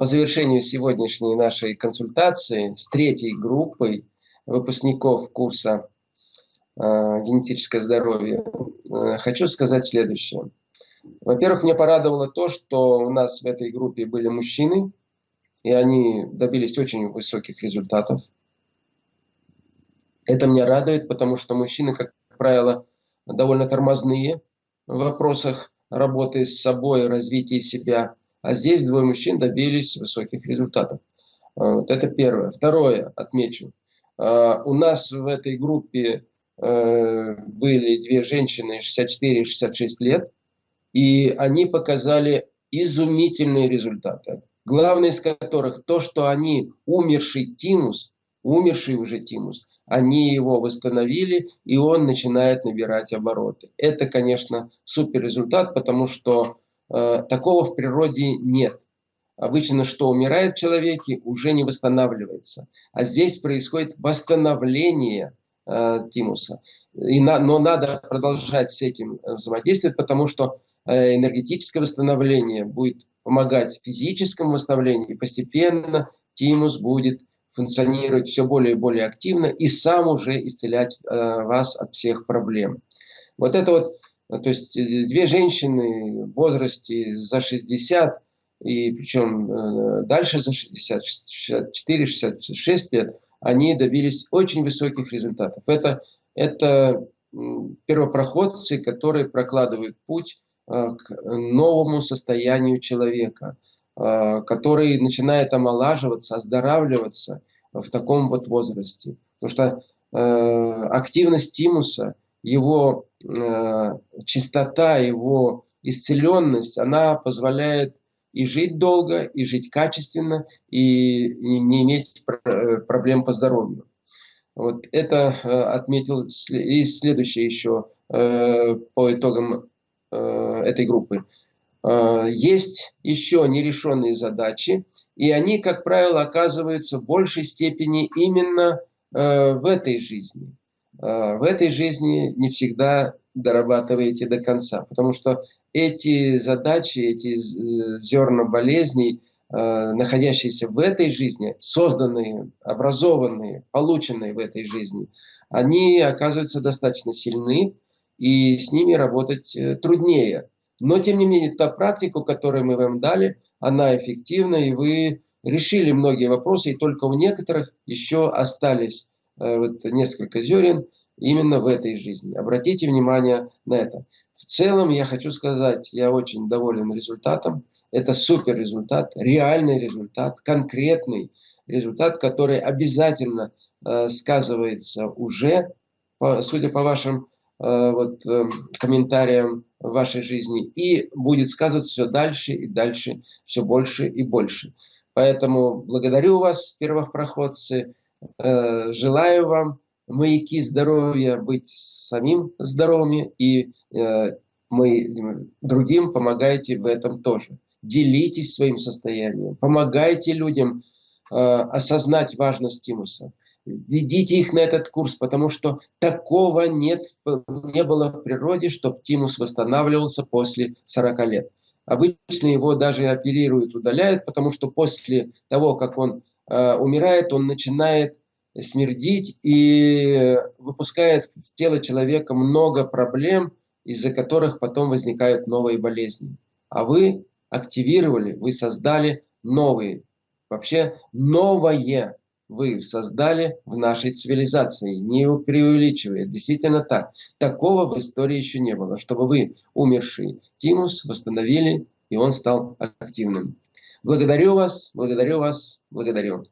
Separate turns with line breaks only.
завершению сегодняшней нашей консультации с третьей группой выпускников курса э, «Генетическое здоровье» э, хочу сказать следующее. Во-первых, мне порадовало то, что у нас в этой группе были мужчины, и они добились очень высоких результатов. Это меня радует, потому что мужчины, как правило, довольно тормозные в вопросах работы с собой, развития себя. А здесь двое мужчин добились высоких результатов. А, вот это первое. Второе, отмечу. А, у нас в этой группе э, были две женщины 64 и 66 лет, и они показали изумительные результаты. Главное из которых то, что они умерший тимус, умерший уже тимус, они его восстановили, и он начинает набирать обороты. Это, конечно, супер результат, потому что такого в природе нет. Обычно, что умирает в человеке, уже не восстанавливается. А здесь происходит восстановление э, тимуса. И на, но надо продолжать с этим э, взаимодействовать, потому что э, энергетическое восстановление будет помогать физическому восстановлению, и постепенно тимус будет функционировать все более и более активно и сам уже исцелять э, вас от всех проблем. Вот это вот, то есть э, две женщины в возрасте за 60, и причем э, дальше за 60, 64, 66 лет, они добились очень высоких результатов. Это, это первопроходцы, которые прокладывают путь э, к новому состоянию человека – Э, который начинает омолаживаться, оздоравливаться в таком вот возрасте. Потому что э, активность тимуса, его э, чистота, его исцеленность, она позволяет и жить долго, и жить качественно, и не иметь проблем по здоровью. Вот это отметил и следующее еще по итогам этой группы. Э, есть еще нерешенные задачи, и они, как правило, оказываются в большей степени именно э, в этой жизни. Э, в этой жизни не всегда дорабатываете до конца, потому что эти задачи, эти зерна болезней, находящиеся в этой жизни, созданные, образованные, полученные в этой жизни, они оказываются достаточно сильны, и с ними работать труднее. Но, тем не менее, та практика, которую мы вам дали, она эффективна, и вы решили многие вопросы, и только у некоторых еще остались э, вот, несколько зерен именно в этой жизни. Обратите внимание на это. В целом, я хочу сказать, я очень доволен результатом. Это супер результат, реальный результат, конкретный результат, который обязательно э, сказывается уже, по, судя по вашим э, вот, э, комментариям, в вашей жизни и будет сказываться все дальше и дальше, все больше и больше. Поэтому благодарю вас, первопроходцы, э, желаю вам маяки здоровья, быть самим здоровыми и э, мы другим помогаете в этом тоже. Делитесь своим состоянием, помогайте людям э, осознать важность тимуса ведите их на этот курс, потому что такого нет, не было в природе, чтобы тимус восстанавливался после 40 лет. Обычно его даже оперируют, удаляют, потому что после того, как он э, умирает, он начинает смердить и выпускает в тело человека много проблем, из-за которых потом возникают новые болезни. А вы активировали, вы создали новые, вообще новое вы создали в нашей цивилизации, не преувеличивая. Действительно так. Такого в истории еще не было, чтобы вы, умерший тимус, восстановили, и он стал активным. Благодарю вас, благодарю вас, благодарю.